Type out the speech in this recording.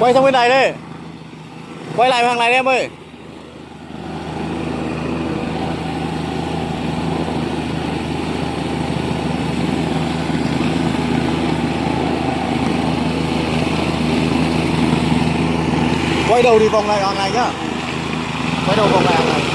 quay sang bên này đi, quay lại hàng này đi em ơi. Quay đầu đi vòng này hàng này nhá. Quay đầu vòng này hàng này.